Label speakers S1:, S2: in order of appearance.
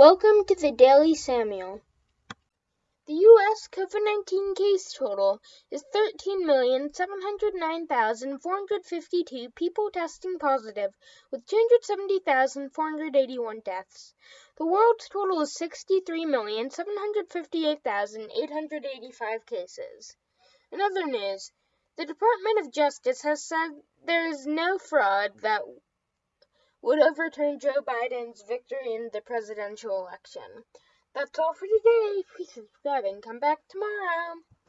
S1: Welcome to the Daily Samuel. The U.S. COVID 19 case total is 13,709,452 people testing positive, with 270,481 deaths. The world's total is 63,758,885 cases. In other news, the Department of Justice has said there is no fraud that would overturn Joe Biden's victory in the presidential election. That's all for today. Please subscribe and come back tomorrow.